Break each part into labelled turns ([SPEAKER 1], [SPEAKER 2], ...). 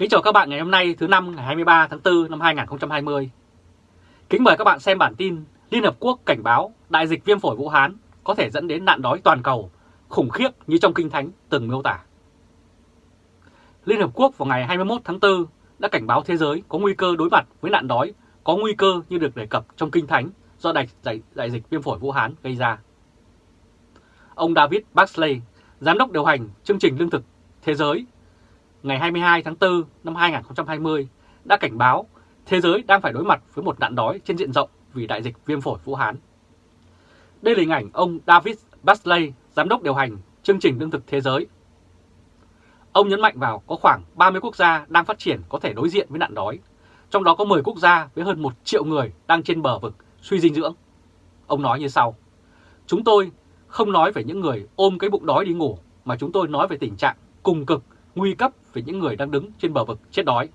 [SPEAKER 1] Kính chào các bạn ngày hôm nay thứ năm ngày 23 tháng 4 năm 2020. Kính mời các bạn xem bản tin Liên Hợp Quốc cảnh báo đại dịch viêm phổi Vũ Hán có thể dẫn đến nạn đói toàn cầu khủng khiếp như trong Kinh Thánh từng miêu tả. Liên Hợp Quốc vào ngày 21 tháng 4 đã cảnh báo thế giới có nguy cơ đối mặt với nạn đói có nguy cơ như được đề cập trong Kinh Thánh do đại, đại, đại dịch viêm phổi Vũ Hán gây ra. Ông David Baxley, Giám đốc điều hành chương trình lương thực thế giới ngày 22 tháng 4 năm 2020 đã cảnh báo thế giới đang phải đối mặt với một nạn đói trên diện rộng vì đại dịch viêm phổi Vũ Hán. Đây là hình ảnh ông David Basley, giám đốc điều hành chương trình lương thực thế giới. Ông nhấn mạnh vào có khoảng 30 quốc gia đang phát triển có thể đối diện với nạn đói, trong đó có 10 quốc gia với hơn 1 triệu người đang trên bờ vực suy dinh dưỡng. Ông nói như sau, chúng tôi không nói về những người ôm cái bụng đói đi ngủ, mà chúng tôi nói về tình trạng cùng cực nguy cấp về những người đang đứng trên bờ vực chết đói.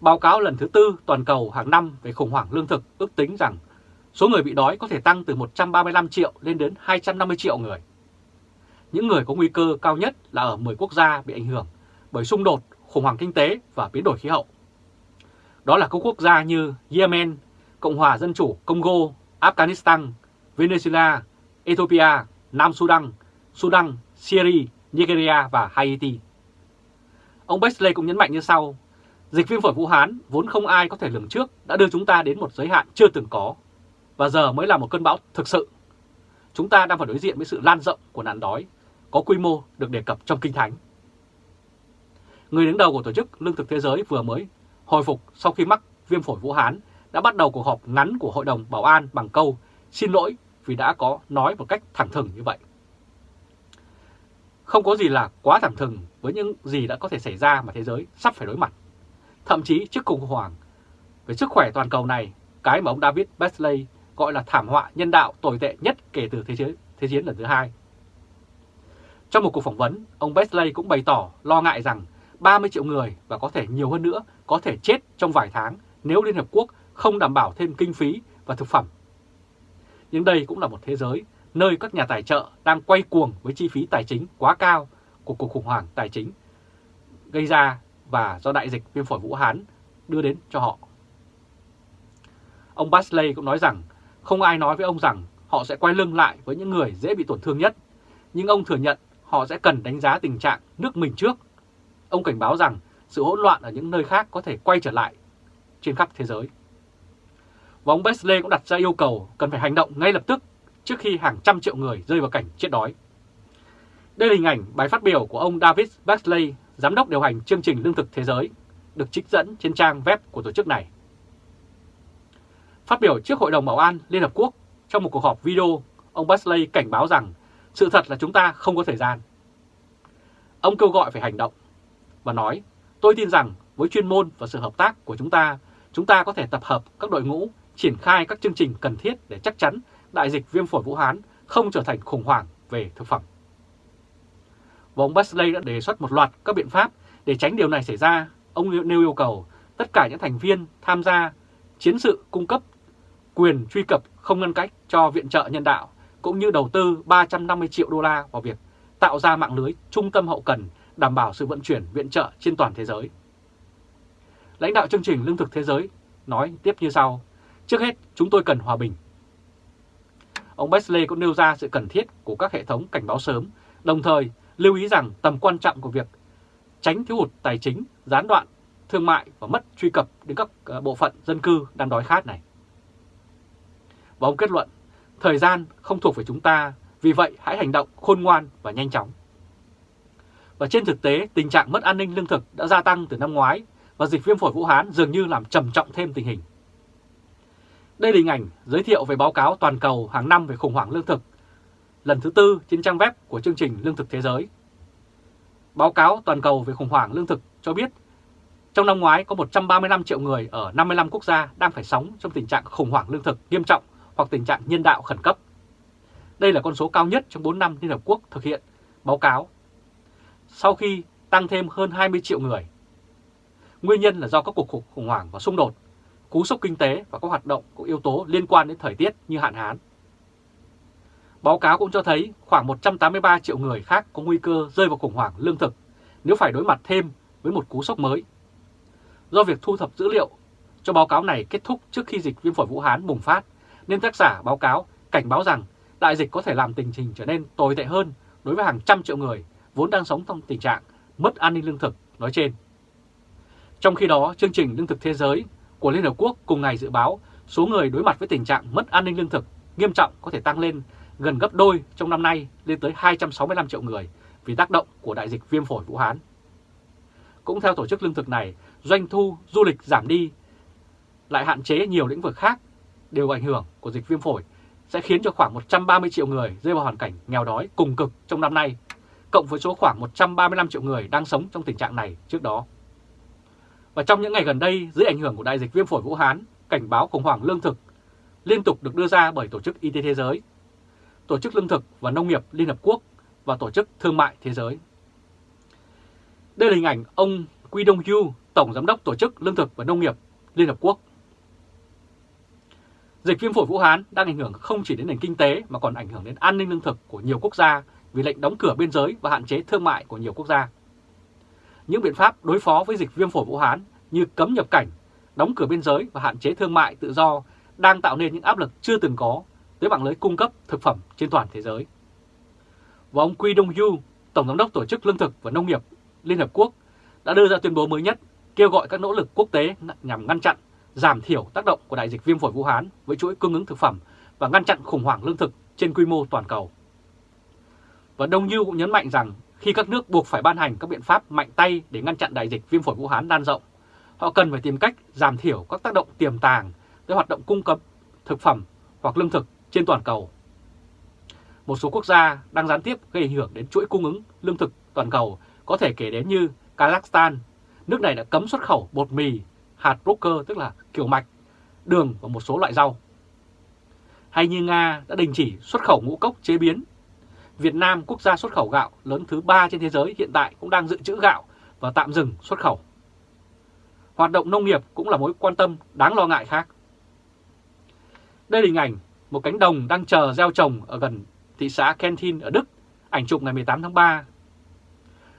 [SPEAKER 1] Báo cáo lần thứ tư toàn cầu hàng năm về khủng hoảng lương thực ước tính rằng số người bị đói có thể tăng từ 135 triệu lên đến 250 triệu người. Những người có nguy cơ cao nhất là ở 10 quốc gia bị ảnh hưởng bởi xung đột, khủng hoảng kinh tế và biến đổi khí hậu. Đó là các quốc gia như Yemen, Cộng hòa Dân chủ Congo, Afghanistan, Venezuela, Ethiopia, Nam Sudan, Sudan, Syria, Nigeria và Haiti. Ông Bexley cũng nhấn mạnh như sau, dịch viêm phổi Vũ Hán vốn không ai có thể lường trước đã đưa chúng ta đến một giới hạn chưa từng có, và giờ mới là một cơn bão thực sự. Chúng ta đang phải đối diện với sự lan rộng của nạn đói, có quy mô được đề cập trong Kinh Thánh. Người đứng đầu của Tổ chức Lương thực Thế giới vừa mới hồi phục sau khi mắc viêm phổi Vũ Hán đã bắt đầu cuộc họp ngắn của Hội đồng Bảo an bằng câu xin lỗi vì đã có nói một cách thẳng thừng như vậy. Không có gì là quá thẳng thừng với những gì đã có thể xảy ra mà thế giới sắp phải đối mặt. Thậm chí trước khủng hoảng về sức khỏe toàn cầu này, cái mà ông David Beasley gọi là thảm họa nhân đạo tồi tệ nhất kể từ thế chiến, thế chiến lần thứ hai. Trong một cuộc phỏng vấn, ông Beasley cũng bày tỏ lo ngại rằng 30 triệu người và có thể nhiều hơn nữa có thể chết trong vài tháng nếu Liên Hợp Quốc không đảm bảo thêm kinh phí và thực phẩm. Nhưng đây cũng là một thế giới nơi các nhà tài trợ đang quay cuồng với chi phí tài chính quá cao của cuộc khủng hoảng tài chính gây ra và do đại dịch viêm phổi Vũ Hán đưa đến cho họ. Ông Basley cũng nói rằng không ai nói với ông rằng họ sẽ quay lưng lại với những người dễ bị tổn thương nhất, nhưng ông thừa nhận họ sẽ cần đánh giá tình trạng nước mình trước. Ông cảnh báo rằng sự hỗn loạn ở những nơi khác có thể quay trở lại trên khắp thế giới. Và ông Basley cũng đặt ra yêu cầu cần phải hành động ngay lập tức trước khi hàng trăm triệu người rơi vào cảnh chết đói. Đây là hình ảnh bài phát biểu của ông David Baxley, Giám đốc điều hành chương trình Lương thực Thế giới, được trích dẫn trên trang web của tổ chức này. Phát biểu trước Hội đồng Bảo an Liên Hợp Quốc trong một cuộc họp video, ông Baxley cảnh báo rằng sự thật là chúng ta không có thời gian. Ông kêu gọi phải hành động và nói, tôi tin rằng với chuyên môn và sự hợp tác của chúng ta, chúng ta có thể tập hợp các đội ngũ, triển khai các chương trình cần thiết để chắc chắn đại dịch viêm phổi Vũ Hán không trở thành khủng hoảng về thực phẩm. Và ông Basley đã đề xuất một loạt các biện pháp để tránh điều này xảy ra. Ông nêu yêu cầu tất cả những thành viên tham gia chiến sự cung cấp quyền truy cập không ngăn cách cho viện trợ nhân đạo cũng như đầu tư 350 triệu đô la vào việc tạo ra mạng lưới trung tâm hậu cần đảm bảo sự vận chuyển viện trợ trên toàn thế giới. Lãnh đạo chương trình Lương thực Thế giới nói tiếp như sau, trước hết chúng tôi cần hòa bình. Ông Besley cũng nêu ra sự cần thiết của các hệ thống cảnh báo sớm, đồng thời lưu ý rằng tầm quan trọng của việc tránh thiếu hụt tài chính, gián đoạn, thương mại và mất truy cập đến các ờ, bộ phận dân cư đang đói khát này. Và ông kết luận, thời gian không thuộc về chúng ta, vì vậy hãy hành động khôn ngoan và nhanh chóng. Và trên thực tế, tình trạng mất an ninh lương thực đã gia tăng từ năm ngoái và dịch viêm phổi Vũ Hán dường như làm trầm trọng thêm tình hình. Đây là hình ảnh giới thiệu về báo cáo toàn cầu hàng năm về khủng hoảng lương thực, lần thứ tư trên trang web của chương trình Lương thực Thế giới. Báo cáo toàn cầu về khủng hoảng lương thực cho biết, trong năm ngoái có 135 triệu người ở 55 quốc gia đang phải sống trong tình trạng khủng hoảng lương thực nghiêm trọng hoặc tình trạng nhân đạo khẩn cấp. Đây là con số cao nhất trong 4 năm Liên Hợp Quốc thực hiện báo cáo, sau khi tăng thêm hơn 20 triệu người. Nguyên nhân là do các cuộc khủng hoảng và xung đột cú sốc kinh tế và các hoạt động có yếu tố liên quan đến thời tiết như hạn hán. Báo cáo cũng cho thấy khoảng 183 triệu người khác có nguy cơ rơi vào khủng hoảng lương thực nếu phải đối mặt thêm với một cú sốc mới. Do việc thu thập dữ liệu cho báo cáo này kết thúc trước khi dịch viêm phổi Vũ Hán bùng phát, nên tác giả báo cáo cảnh báo rằng đại dịch có thể làm tình hình trở nên tồi tệ hơn đối với hàng trăm triệu người vốn đang sống trong tình trạng mất an ninh lương thực nói trên. Trong khi đó, chương trình Lương thực Thế giới của Liên Hợp Quốc cùng ngày dự báo số người đối mặt với tình trạng mất an ninh lương thực nghiêm trọng có thể tăng lên gần gấp đôi trong năm nay lên tới 265 triệu người vì tác động của đại dịch viêm phổi Vũ Hán. Cũng theo tổ chức lương thực này, doanh thu du lịch giảm đi, lại hạn chế nhiều lĩnh vực khác đều ảnh hưởng của dịch viêm phổi sẽ khiến cho khoảng 130 triệu người rơi vào hoàn cảnh nghèo đói cùng cực trong năm nay, cộng với số khoảng 135 triệu người đang sống trong tình trạng này trước đó. Và trong những ngày gần đây, dưới ảnh hưởng của đại dịch viêm phổi Vũ Hán, cảnh báo khủng hoảng lương thực liên tục được đưa ra bởi Tổ chức Y tế Thế giới, Tổ chức Lương thực và Nông nghiệp Liên Hợp Quốc và Tổ chức Thương mại Thế giới. Đây là hình ảnh ông Quy Đông Yu, Tổng Giám đốc Tổ chức Lương thực và Nông nghiệp Liên Hợp Quốc. Dịch viêm phổi Vũ Hán đang ảnh hưởng không chỉ đến nền kinh tế mà còn ảnh hưởng đến an ninh lương thực của nhiều quốc gia vì lệnh đóng cửa biên giới và hạn chế thương mại của nhiều quốc gia. Những biện pháp đối phó với dịch viêm phổi Vũ Hán như cấm nhập cảnh, đóng cửa biên giới và hạn chế thương mại tự do đang tạo nên những áp lực chưa từng có tới mạng lưới cung cấp thực phẩm trên toàn thế giới. Và ông Quy Đông Yu, Tổng giám đốc Tổ chức Lương thực và Nông nghiệp Liên Hợp Quốc đã đưa ra tuyên bố mới nhất kêu gọi các nỗ lực quốc tế nhằm ngăn chặn, giảm thiểu tác động của đại dịch viêm phổi Vũ Hán với chuỗi cung ứng thực phẩm và ngăn chặn khủng hoảng lương thực trên quy mô toàn cầu. Và Đông Như cũng nhấn mạnh rằng khi các nước buộc phải ban hành các biện pháp mạnh tay để ngăn chặn đại dịch viêm phổi Vũ Hán lan rộng, họ cần phải tìm cách giảm thiểu các tác động tiềm tàng tới hoạt động cung cấp thực phẩm hoặc lương thực trên toàn cầu. Một số quốc gia đang gián tiếp gây ảnh hưởng đến chuỗi cung ứng lương thực toàn cầu có thể kể đến như Kazakhstan. Nước này đã cấm xuất khẩu bột mì, hạt broker tức là kiểu mạch, đường và một số loại rau. Hay như Nga đã đình chỉ xuất khẩu ngũ cốc chế biến. Việt Nam, quốc gia xuất khẩu gạo lớn thứ ba trên thế giới hiện tại cũng đang dự trữ gạo và tạm dừng xuất khẩu. Hoạt động nông nghiệp cũng là mối quan tâm đáng lo ngại khác. Đây là hình ảnh một cánh đồng đang chờ gieo trồng ở gần thị xã Kentin ở Đức, ảnh chụp ngày 18 tháng 3.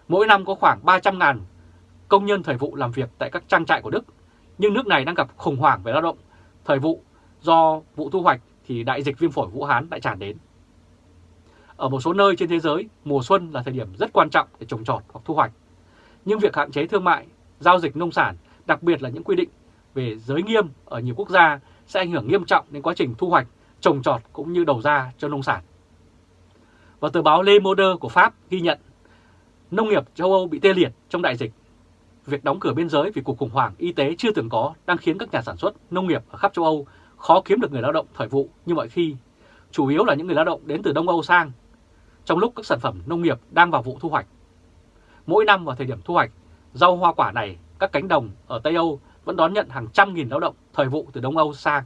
[SPEAKER 1] Mỗi năm có khoảng 300.000 công nhân thời vụ làm việc tại các trang trại của Đức, nhưng nước này đang gặp khủng hoảng về lao động thời vụ do vụ thu hoạch thì đại dịch viêm phổi Vũ Hán lại tràn đến. Ở một số nơi trên thế giới, mùa xuân là thời điểm rất quan trọng để trồng trọt hoặc thu hoạch. Nhưng việc hạn chế thương mại, giao dịch nông sản, đặc biệt là những quy định về giới nghiêm ở nhiều quốc gia sẽ ảnh hưởng nghiêm trọng đến quá trình thu hoạch trồng trọt cũng như đầu ra cho nông sản. Và tờ báo Le Monde của Pháp ghi nhận nông nghiệp châu Âu bị tê liệt trong đại dịch. Việc đóng cửa biên giới vì cuộc khủng hoảng y tế chưa từng có đang khiến các nhà sản xuất nông nghiệp ở khắp châu Âu khó kiếm được người lao động thời vụ như mọi khi, chủ yếu là những người lao động đến từ Đông Âu sang, trong lúc các sản phẩm nông nghiệp đang vào vụ thu hoạch. Mỗi năm vào thời điểm thu hoạch, rau hoa quả này, các cánh đồng ở Tây Âu vẫn đón nhận hàng trăm nghìn lao động thời vụ từ Đông Âu sang.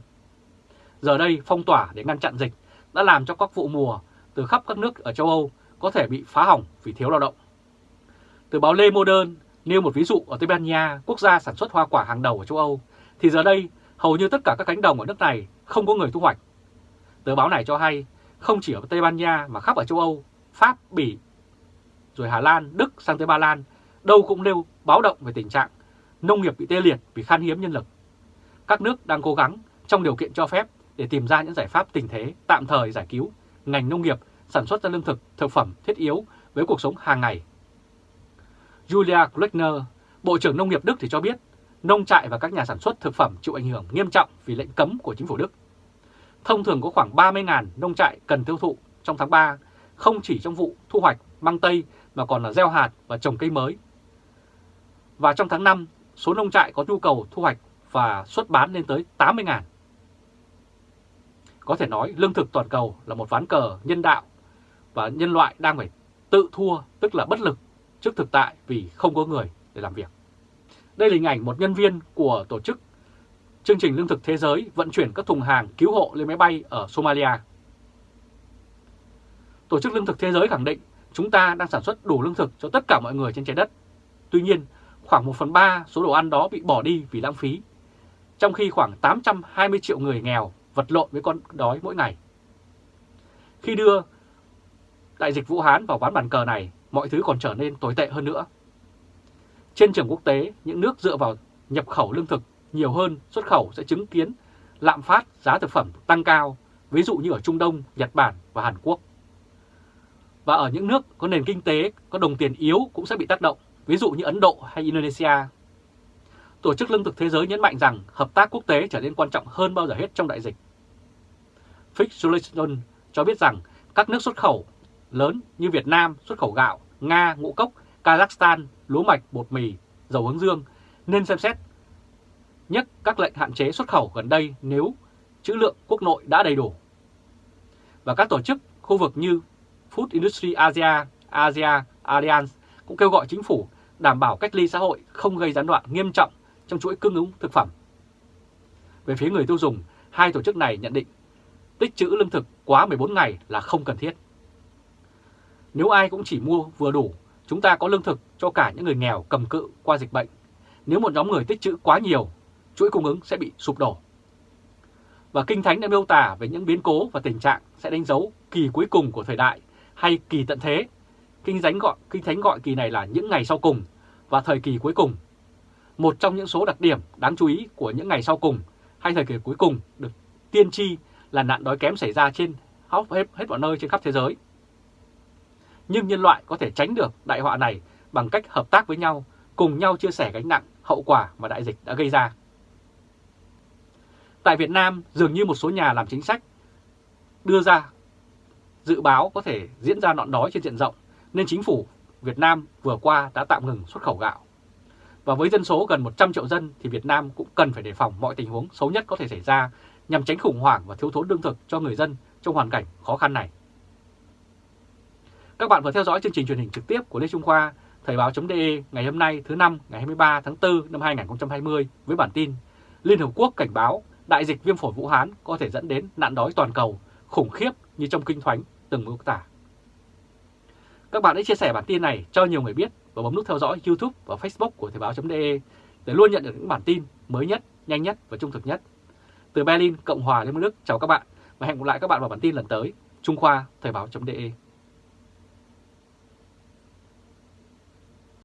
[SPEAKER 1] Giờ đây phong tỏa để ngăn chặn dịch đã làm cho các vụ mùa từ khắp các nước ở châu Âu có thể bị phá hỏng vì thiếu lao động. Từ báo Lê Modern nêu một ví dụ ở Tây Ban Nha, quốc gia sản xuất hoa quả hàng đầu ở châu Âu, thì giờ đây hầu như tất cả các cánh đồng ở nước này không có người thu hoạch. Tờ báo này cho hay không chỉ ở Tây Ban Nha mà khắp ở châu Âu, Pháp, Bỉ, rồi Hà Lan, Đức sang tới Ba Lan, đâu cũng nêu báo động về tình trạng nông nghiệp bị tê liệt vì khan hiếm nhân lực. Các nước đang cố gắng trong điều kiện cho phép để tìm ra những giải pháp tình thế tạm thời giải cứu ngành nông nghiệp sản xuất ra lương thực, thực phẩm thiết yếu với cuộc sống hàng ngày. Julia Klechner, Bộ trưởng Nông nghiệp Đức thì cho biết nông trại và các nhà sản xuất thực phẩm chịu ảnh hưởng nghiêm trọng vì lệnh cấm của chính phủ Đức. Thông thường có khoảng 30.000 nông trại cần tiêu thụ trong tháng 3, không chỉ trong vụ thu hoạch măng tây mà còn là gieo hạt và trồng cây mới. Và trong tháng 5, số nông trại có nhu cầu thu hoạch và xuất bán lên tới 80.000. Có thể nói lương thực toàn cầu là một ván cờ nhân đạo và nhân loại đang phải tự thua tức là bất lực trước thực tại vì không có người để làm việc. Đây là hình ảnh một nhân viên của tổ chức chương trình lương thực thế giới vận chuyển các thùng hàng cứu hộ lên máy bay ở Somalia. Tổ chức lương thực thế giới khẳng định chúng ta đang sản xuất đủ lương thực cho tất cả mọi người trên trái đất. Tuy nhiên, khoảng 1 phần 3 số đồ ăn đó bị bỏ đi vì lãng phí, trong khi khoảng 820 triệu người nghèo vật lộn với con đói mỗi ngày. Khi đưa đại dịch Vũ Hán vào ván bàn cờ này, mọi thứ còn trở nên tồi tệ hơn nữa. Trên trường quốc tế, những nước dựa vào nhập khẩu lương thực nhiều hơn xuất khẩu sẽ chứng kiến lạm phát giá thực phẩm tăng cao, ví dụ như ở Trung Đông, Nhật Bản và Hàn Quốc. Và ở những nước có nền kinh tế, có đồng tiền yếu cũng sẽ bị tác động, ví dụ như Ấn Độ hay Indonesia. Tổ chức Lương thực Thế giới nhấn mạnh rằng hợp tác quốc tế trở nên quan trọng hơn bao giờ hết trong đại dịch. Fitch cho biết rằng các nước xuất khẩu lớn như Việt Nam xuất khẩu gạo, Nga, ngũ cốc, Kazakhstan, lúa mạch, bột mì, dầu hướng dương nên xem xét nhất các lệnh hạn chế xuất khẩu gần đây nếu trữ lượng quốc nội đã đầy đủ. Và các tổ chức khu vực như Food Industry Asia, Asia Alliance cũng kêu gọi chính phủ đảm bảo cách ly xã hội không gây gián đoạn nghiêm trọng trong chuỗi cung ứng thực phẩm. Về phía người tiêu dùng, hai tổ chức này nhận định tích trữ lương thực quá 14 ngày là không cần thiết. Nếu ai cũng chỉ mua vừa đủ, chúng ta có lương thực cho cả những người nghèo cầm cự qua dịch bệnh. Nếu một nhóm người tích trữ quá nhiều, chuỗi cung ứng sẽ bị sụp đổ. Và Kinh Thánh đã miêu tả về những biến cố và tình trạng sẽ đánh dấu kỳ cuối cùng của thời đại hay kỳ tận thế. Kinh Thánh gọi, Kinh Thánh gọi kỳ này là những ngày sau cùng và thời kỳ cuối cùng. Một trong những số đặc điểm đáng chú ý của những ngày sau cùng hay thời kỳ cuối cùng được tiên tri là nạn đói kém xảy ra trên hết, hết mọi nơi trên khắp thế giới. Nhưng nhân loại có thể tránh được đại họa này bằng cách hợp tác với nhau, cùng nhau chia sẻ gánh nặng hậu quả mà đại dịch đã gây ra. Tại Việt Nam, dường như một số nhà làm chính sách đưa ra dự báo có thể diễn ra nạn đói trên diện rộng, nên chính phủ Việt Nam vừa qua đã tạm ngừng xuất khẩu gạo. Và với dân số gần 100 triệu dân thì Việt Nam cũng cần phải đề phòng mọi tình huống xấu nhất có thể xảy ra nhằm tránh khủng hoảng và thiếu thốn lương thực cho người dân trong hoàn cảnh khó khăn này. Các bạn vừa theo dõi chương trình truyền hình trực tiếp của Lê Trung Khoa, Thời báo.de ngày hôm nay thứ năm ngày 23 tháng 4 năm 2020 với bản tin Liên Hợp Quốc cảnh báo đại dịch viêm phổi Vũ Hán có thể dẫn đến nạn đói toàn cầu khủng khiếp như trong kinh thoánh từng mô tả. Các bạn hãy chia sẻ bản tin này cho nhiều người biết và bấm nút theo dõi YouTube và Facebook của Thời báo.de để luôn nhận được những bản tin mới nhất, nhanh nhất và trung thực nhất. Từ Berlin, Cộng hòa Liên bang Đức, chào các bạn và hẹn gặp lại các bạn vào bản tin lần tới. Trung Khoa, Thời báo.de